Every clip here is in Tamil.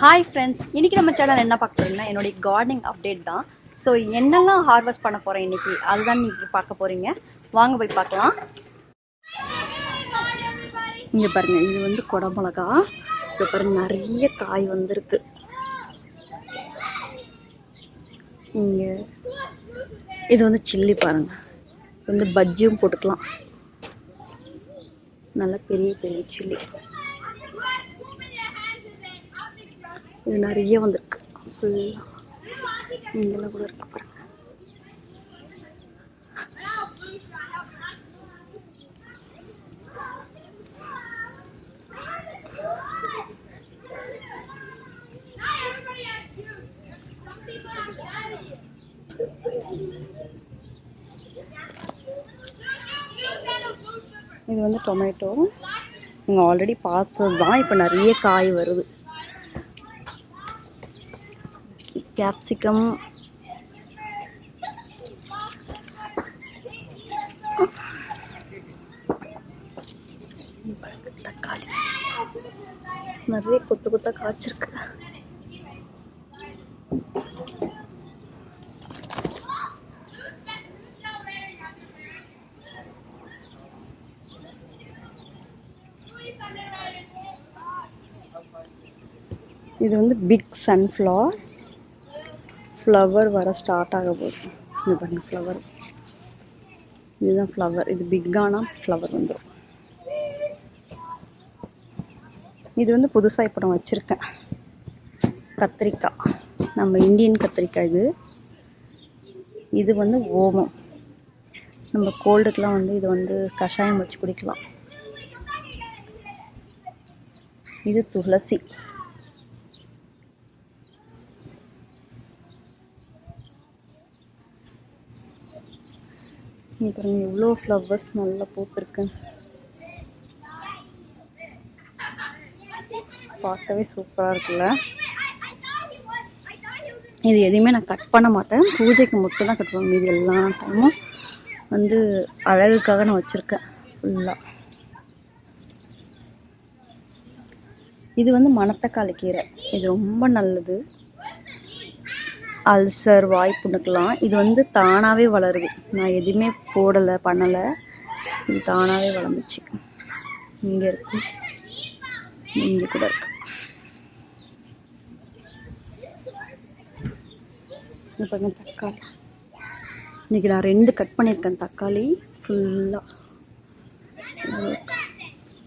ஹாய் ஃப்ரெண்ட்ஸ் இன்றைக்கி நம்ம சேனல் என்ன பார்க்க போகிறீங்கன்னா என்னுடைய கார்டனிங் அப்டேட் தான். ஸோ என்னெல்லாம் ஹார்வெஸ்ட் பண்ண போகிறேன் இன்றைக்கி அதுதான் நீங்கள் பார்க்க போகிறீங்க வாங்க போய் பார்க்கலாம். இங்கே பாருங்கள் இது வந்து குடமிளகா இப்போ பாருங்க நிறைய காய் வந்திருக்கு. இங்கே இது வந்து சில்லி பாருங்க. இது வந்து பஜ்ஜியும் போட்டுக்கலாம். நல்ல பெரிய பெரிய சில்லி இது நிறைய வந்திருக்கு. ஃபுல்லாக இங்கெல்லாம் கூட இருக்கு பாருங்க. இது வந்து டொமேட்டோ நீங்கள் ஆல்ரெடி பார்த்தது தான் இப்போ நிறைய காய் வருது. கேப்சிகம். தக்காளி. நிறைய கொத்து கொத்தா காய்ச்சிருக்கு. இது வந்து பிக் சன்ஃப்ளவர் ஃப்ளவர் வர ஸ்டார்ட் ஆக போகுது. இது பாருங்கள் ஃப்ளவர் இதுதான் ஃப்ளவர் இது பிக்கான ஃப்ளவர் வந்துடும் இது வந்து புதுசாக இப்போ நான் வச்சுருக்கேன். கத்திரிக்காய். நம்ம இந்தியன் கத்திரிக்காய் இது. இது வந்து ஓமம். நம்ம கோல்டுக்கெலாம் வந்து இது வந்து கஷாயம் வச்சு குடிக்கலாம். இது துளசி. இங்க எவ்வளோ ஃப்ளவர்ஸ் நல்லா பூத்துருக்கு. பார்க்கவே சூப்பராக இருக்குல்ல? இது எதையுமே நான் கட் பண்ண மாட்டேன். பூஜைக்கு மட்டும் தான் கட் பண்ணுவேன் இது எல்லா டைமும் வந்து அழகுக்காக நான் வச்சுருக்கேன் ஃபுல்லாக இது வந்து மணத்தக்காளி கீரை. இது ரொம்ப நல்லது. அல்சர் வாய்ப்புண்ணுக்கெலாம் இது வந்து தானாகவே வளருது. நான் எதுவுமே போடலை பண்ணலை. இது தானாகவே வளர்ந்துச்சு. இங்கே இருக்கு. இங்கே கூட இருக்கு. பாருங்க தக்காளி. இன்னைக்கு நான் ரெண்டு கட் பண்ணியிருக்கேன் தக்காளி. ஃபுல்லாக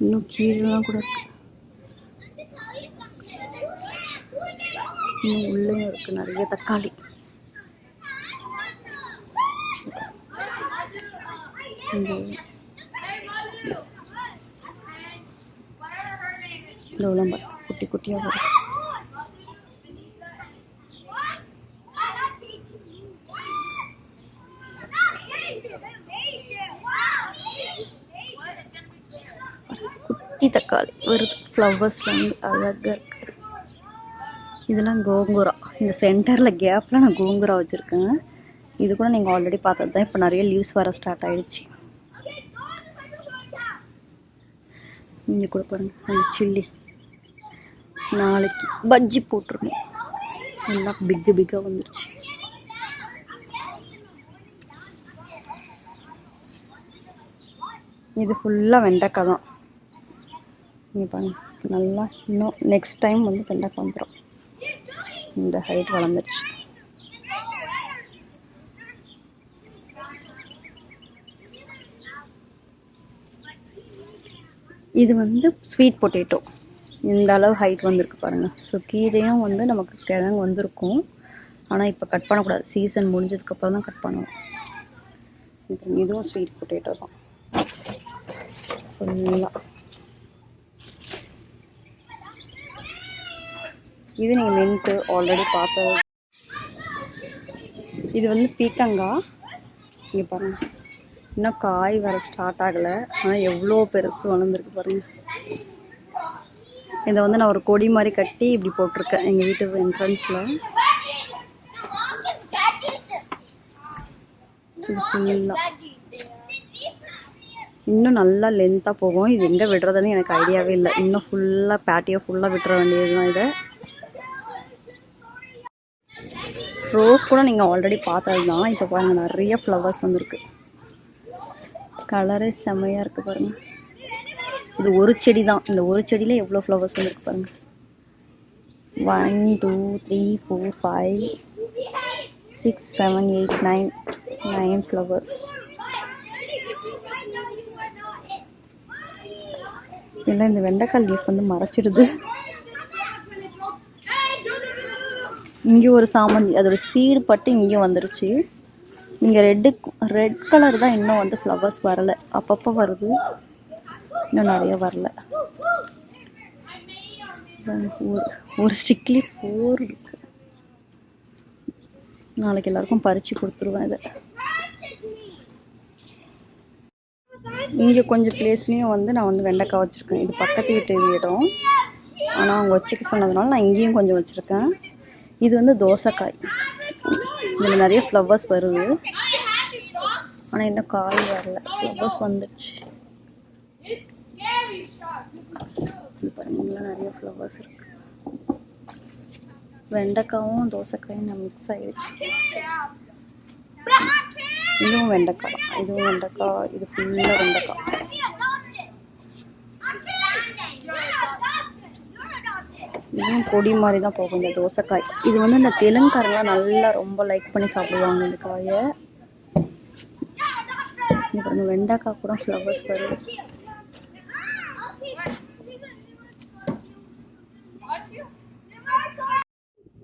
இன்னும் கீழெலாம் கூட இருக்குது இன்னும் உள்ளேயும் இருக்கு நிறைய தக்காளி. இந்த குட்டி குட்டியாக வரும். குட்டி தக்காளி. வருது ஃப்ளவர்ஸில் வந்து அழகாக இருக்கு இதெல்லாம் கோங்குரா. இந்த சென்டரில் கேப்பில் நான் கோங்குரா வச்சுருக்கேங்க இது கூட நீங்கள் ஆல்ரெடி பார்த்தது தான். இப்போ நிறைய லீவ்ஸ் வர ஸ்டார்ட் ஆகிடுச்சு இங்கே கூட பாருங்க. அந்த சில்லி நாளைக்கு பஜ்ஜி போட்டிருக்கோம் எல்லாம் பிக்கு பிக்காக வந்துருச்சு. இது ஃபுல்லாக வெண்டைக்காய் தான். இங்கே பாருங்க. நல்லா இன்னும் நெக்ஸ்ட் டைம் வந்து வெண்டைக்காய் வந்துடும் இந்த ஹைட் வளர்ந்துருச்சு. இது வந்து ஸ்வீட் பொட்டேட்டோ இந்த அளவு ஹைட் வந்திருக்கு பாருங்கள் ஸோ கீரையும் வந்து நமக்கு கிழங்கு வந்திருக்கும். ஆனால் இப்போ கட் பண்ணக்கூடாது. சீசன் முடிஞ்சதுக்கப்புறம் தான் கட் பண்ணுவோம். இப்போ இதுவும் ஸ்வீட் பொட்டேட்டோ தான். ஃபுல்லாக இது நீங்கள் மின்ட்டு ஆல்ரெடி பார்த்தது இது வந்து பீக்கங்காய் இங்கே பாருங்கள் இன்னும் காய் வர ஸ்டார்ட் ஆகலை. ஆனால் எவ்வளோ பெருசு வளர்ந்துருக்கு பாருங்கள் இதை வந்து நான் ஒரு கொடி மாதிரி கட்டி இப்படி போட்டிருக்கேன். எங்கள் வீட்டு என்ட்ரன்ஸில் இது ஃபுல்லாக இன்னும் நல்லா லென்த்தாக போகும். இது எங்கே விடுறதுன்னு எனக்கு ஐடியாவே இல்லை. இன்னும் ஃபுல்லாக பேட்டியோ ஃபுல்லாக விட்டுற வேண்டியது தான் இதை. ரோஸ் கூட நீங்கள் ஆல்ரெடி பார்த்தது தான் இப்போ பாருங்கள் நிறைய ஃப்ளவர்ஸ் வந்திருக்கு. கலரே செம்மையாக இருக்குது பாருங்கள் இது ஒரு செடி தான் இந்த ஒரு செடியில் எவ்வளோ ஃப்ளவர்ஸ் வந்துருக்கு பாருங்கள் one two three four five six seven eight nine nine flowers இல்லை இந்த வெண்டைக்காய் லீஃப் வந்து மறைச்சிடுது. இங்கே ஒரு சாமந்தி அதோட சீடு பட்டு இங்கேயும் வந்துருச்சு. இங்கே ரெட்டு ரெட் கலர் தான் இன்னும் வந்து ஃப்ளவர்ஸ் வரலை. அப்பப்போ வருது. இன்னும் நிறைய வரல. ஒரு ஒரு ஸ்டிக்லி ஃபோர் இருக்கு. நாளைக்கு எல்லாருக்கும் பறித்து கொடுத்துருவேன் இதை. இங்கே கொஞ்சம் பிளேஸ்லேயும் வந்து நான் வந்து வெண்டைக்காய் வச்சுருக்கேன். இது பக்கத்து வீட்டு இடம் ஆனால் அவங்க வச்சுக்க சொன்னதுனால நான் இங்கேயும் கொஞ்சம் வச்சுருக்கேன். இது வந்து தோசைக்காய். இதில் நிறைய ஃப்ளவர்ஸ் வருது. ஆனால் இன்னும் காய் வரல. ஃப்ளவர்ஸ் வந்துடுச்சு. இது நிறைய ஃப்ளவர்ஸ் இருக்கு. வெண்டைக்காவும் தோசைக்காயும் நான் மிக்ஸ் ஆகிடுச்சு இதுவும் வெண்டைக்காய். இதுவும் வெண்டைக்காய். இது ஃபுல்லாக வெண்டைக்காய். இன்னும் கொடி மாதிரி தான் போகும் இந்த தோசைக்காய். இது வந்து இந்த தெலுங்காரங்களாம் நல்லா ரொம்ப லைக் பண்ணி சாப்பிடுவாங்க இந்த காயை. இது பாருங்க வெண்டைக்காய் கூட ஃப்ளவர்ஸ் வரும்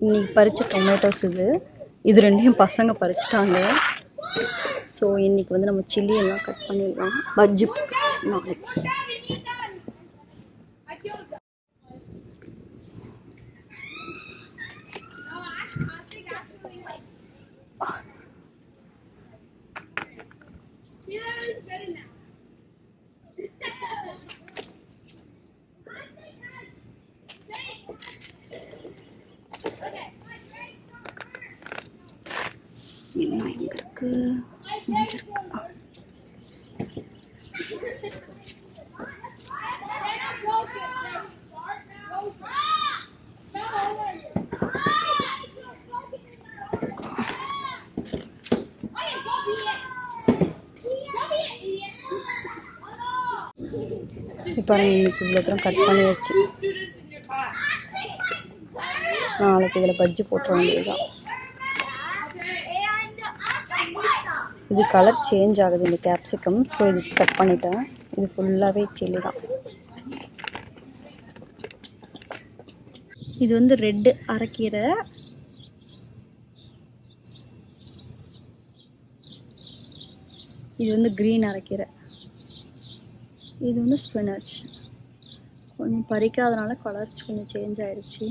இன்னைக்கு பறித்த டொமேட்டோஸ் இது. இது ரெண்டையும் பசங்க பறிச்சிட்டாங்க. ஸோ இன்னைக்கு வந்து நம்ம சில்லி எல்லாம் கட் பண்ணிடலாம். பஜ்ஜி நாளைக்கு எல்லாம் எங்க இருக்கு. இப்போ இன்னைக்கு இவ்வளோ தூரம் கட் பண்ணி வச்சு நாளைக்கு இதில் பஜ்ஜி போட்டுற வேண்டியதுதான். இது கலர் சேஞ்ச் ஆகுது இந்த கேப்சிகம் ஸோ இது கட் பண்ணிட்டேன். இது ஃபுல்லாகவே சில்லி தான். இது வந்து ரெட்டு அரைக்கீரை இது வந்து க்ரீன் அரைக்கீரை இது வந்து ஸ்பினாச் கொஞ்சம் பறிக்காதனால கலர் கொஞ்சம் சேஞ்ச் ஆயிடுச்சு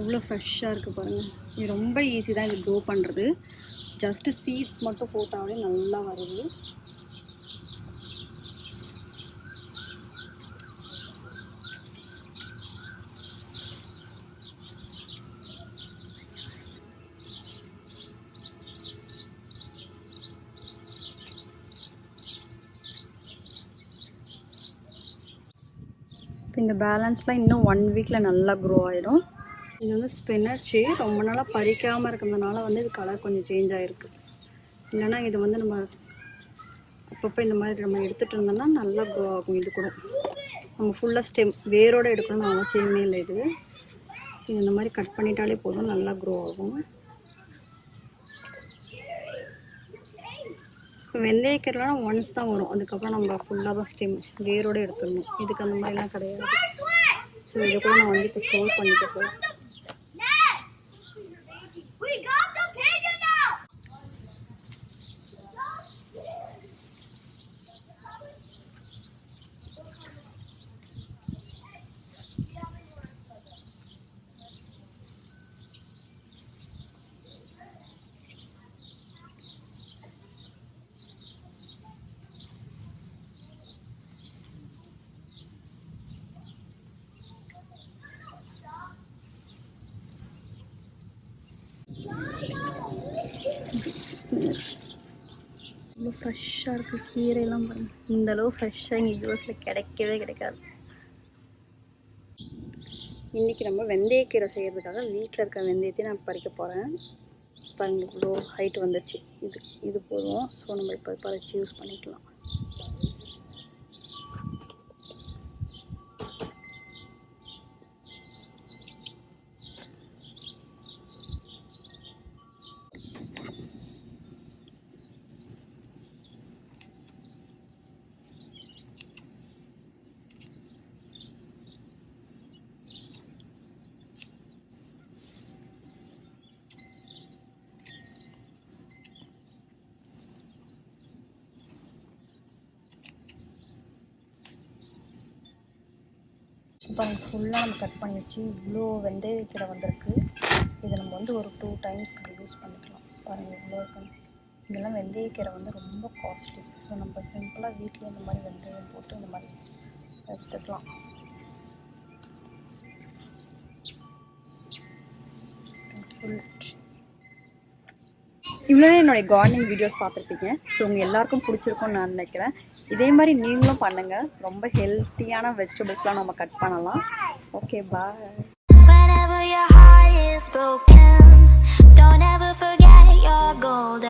எவ்வளோ ஃப்ரெஷ்ஷாக இருக்குது பாருங்கள். இது ரொம்ப ஈஸி தான் இது க்ரோ பண்ணுறது. ஜஸ்ட்டு சீட்ஸ் மட்டும் போட்டாலே நல்லா வருது. இப்போ இந்த பேலன்ஸ்லாம் இன்னும் ஒன் வீக்கில் நல்லா க்ரோ ஆகிடும் இது வந்து ஸ்பினச்சு ரொம்ப நாளாக பறிக்காமல் இருக்கிறதுனால வந்து இது கலர் கொஞ்சம் சேஞ்ச் ஆகிருக்கு இல்லைன்னா இது வந்து நம்ம அப்பப்போ இந்த மாதிரி நம்ம எடுத்துகிட்டு இருந்தோம்னா நல்லா க்ரோ ஆகும் இது கூட. நம்ம ஃபுல்லாக ஸ்டெம் வேரோடு எடுக்கணும்னு அவசியமே இல்லை இது. இது இந்த மாதிரி கட் பண்ணிட்டாலே போதும் நல்லா க்ரோ ஆகும். இப்போ வெந்தயக்கீரைலாம் ஒன்ஸ் தான் வரும். அதுக்கப்புறம் நம்ம ஃபுல்லாக ஸ்டெம் வேரோடு எடுத்துடணும். இதுக்கு அந்த மாதிரிலாம் கிடையாது. ஸோ இதை கூட நான் வந்து இப்போ ஸ்டோர் பண்ணிட்டு போகிறேன் ஃப்ரெஷ்ஷாக இருக்குது கீரையெல்லாம் பாருங்கள் இந்தளவு ஃப்ரெஷ்ஷாக இங்கே ஜூஸில் கிடைக்கவே கிடைக்காது. இன்றைக்கி நம்ம வெந்தயக்கீரை செய்கிறதுக்காக வீட்டில் இருக்க வெந்தயத்தையும் நான் பறிக்க போகிறேன் பாருங்கள் இவ்வளோ ஹைட் வந்துடுச்சு இது இது போதும். ஸோ நம்ம இப்போ பறித்து யூஸ் பண்ணிக்கலாம். பாருங்க ஃபுல்லாக நம்ம கட் பண்ணி வச்சு இவ்வளோ வெந்தயக்கீரை வந்திருக்கு. இதை நம்ம வந்து ஒரு டூ டைம்ஸ்க்கு யூஸ் பண்ணிக்கலாம். பாருங்கள் இவ்வளோ இருக்குன்னு இதெல்லாம் வெந்தயக்கீரை வந்து ரொம்ப காஸ்ட்லி ஸோ நம்ம சிம்பிளாக வீட்டில் இந்த மாதிரி வெந்தயம் போட்டு இந்த மாதிரி எடுத்துக்கலாம். ஃபுல் இவ்வளோ என்னுடைய கார்டனிங் வீடியோஸ் பார்த்துருப்பீங்க. ஸோ உங்கள் எல்லாருக்கும் பிடிச்சிருக்கும்னு நான் நினைக்கிறேன். இதே மாதிரி நீங்களும் பண்ணுங்கள் ரொம்ப ஹெல்த்தியான வெஜிடபிள்ஸ்லாம் நம்ம கட் பண்ணலாம் okay bye Whenever your heart is broken, don't ever forget your gold.